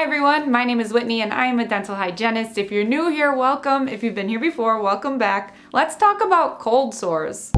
Hi everyone, my name is Whitney and I am a dental hygienist. If you're new here, welcome. If you've been here before, welcome back. Let's talk about cold sores.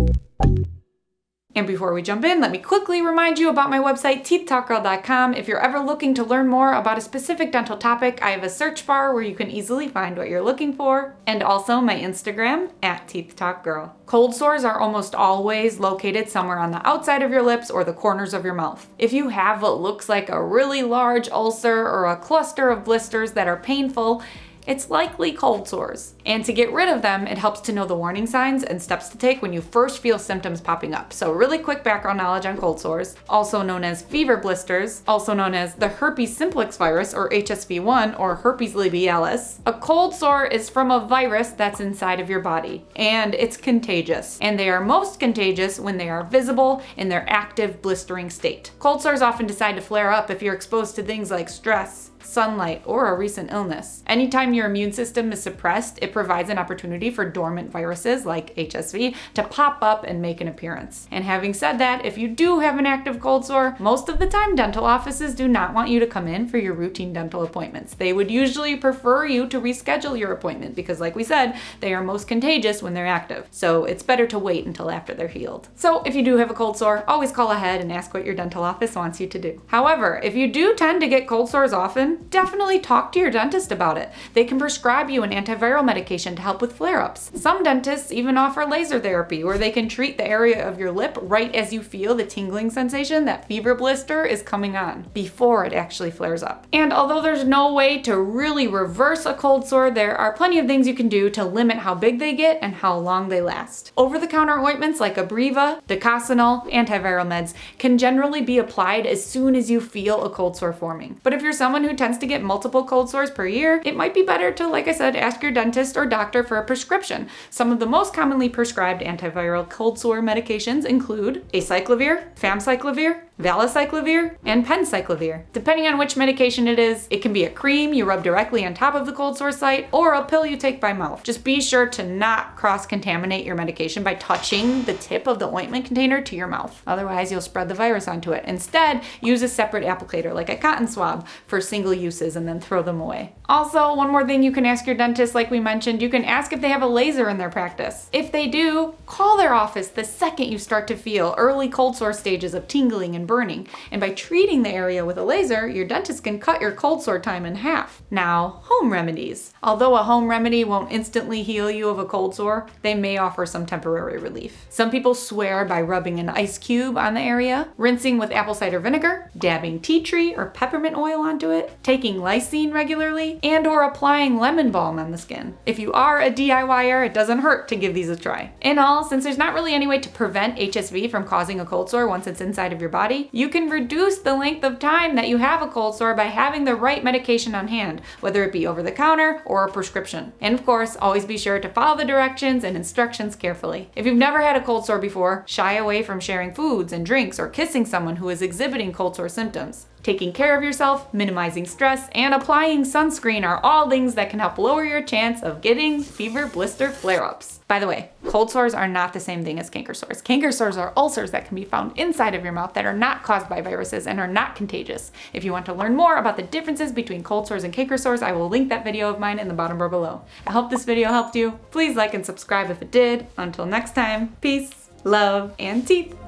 And before we jump in, let me quickly remind you about my website, teethtalkgirl.com. If you're ever looking to learn more about a specific dental topic, I have a search bar where you can easily find what you're looking for, and also my Instagram, at teethtalkgirl. Cold sores are almost always located somewhere on the outside of your lips or the corners of your mouth. If you have what looks like a really large ulcer or a cluster of blisters that are painful, it's likely cold sores. And to get rid of them, it helps to know the warning signs and steps to take when you first feel symptoms popping up. So really quick background knowledge on cold sores, also known as fever blisters, also known as the herpes simplex virus or HSV1 or herpes labialis. A cold sore is from a virus that's inside of your body and it's contagious. And they are most contagious when they are visible in their active blistering state. Cold sores often decide to flare up if you're exposed to things like stress, sunlight, or a recent illness. Anytime your immune system is suppressed, it provides an opportunity for dormant viruses like HSV to pop up and make an appearance. And having said that, if you do have an active cold sore, most of the time dental offices do not want you to come in for your routine dental appointments. They would usually prefer you to reschedule your appointment because like we said, they are most contagious when they're active. So it's better to wait until after they're healed. So if you do have a cold sore, always call ahead and ask what your dental office wants you to do. However, if you do tend to get cold sores often, definitely talk to your dentist about it. They can prescribe you an antiviral medication to help with flare-ups. Some dentists even offer laser therapy where they can treat the area of your lip right as you feel the tingling sensation that fever blister is coming on before it actually flares up. And although there's no way to really reverse a cold sore, there are plenty of things you can do to limit how big they get and how long they last. Over-the-counter ointments like Abreva, Docosanol, antiviral meds can generally be applied as soon as you feel a cold sore forming. But if you're someone who tends to get multiple cold sores per year, it might be better to, like I said, ask your dentist or doctor for a prescription. Some of the most commonly prescribed antiviral cold sore medications include acyclovir, famciclovir, valacyclovir, and penciclovir. Depending on which medication it is, it can be a cream you rub directly on top of the cold sore site or a pill you take by mouth. Just be sure to not cross-contaminate your medication by touching the tip of the ointment container to your mouth. Otherwise, you'll spread the virus onto it. Instead, use a separate applicator like a cotton swab for single uses and then throw them away. Also, one more thing you can ask your dentist, like we mentioned, you can ask if they have a laser in their practice. If they do, call their office the second you start to feel early cold sore stages of tingling and burning. And by treating the area with a laser, your dentist can cut your cold sore time in half. Now, home remedies. Although a home remedy won't instantly heal you of a cold sore, they may offer some temporary relief. Some people swear by rubbing an ice cube on the area, rinsing with apple cider vinegar, dabbing tea tree or peppermint oil onto it, taking lysine regularly, and or applying lemon balm on the skin. If you are a DIYer, it doesn't hurt to give these a try. In all, since there's not really any way to prevent HSV from causing a cold sore once it's inside of your body, you can reduce the length of time that you have a cold sore by having the right medication on hand, whether it be over the counter or a prescription. And of course, always be sure to follow the directions and instructions carefully. If you've never had a cold sore before, shy away from sharing foods and drinks or kissing someone who is exhibiting cold sore symptoms. Taking care of yourself, minimizing stress, and applying sunscreen are all things that can help lower your chance of getting fever blister flare-ups. By the way, cold sores are not the same thing as canker sores. Canker sores are ulcers that can be found inside of your mouth that are not caused by viruses and are not contagious. If you want to learn more about the differences between cold sores and canker sores, I will link that video of mine in the bottom bar below. I hope this video helped you. Please like and subscribe if it did. Until next time, peace, love, and teeth.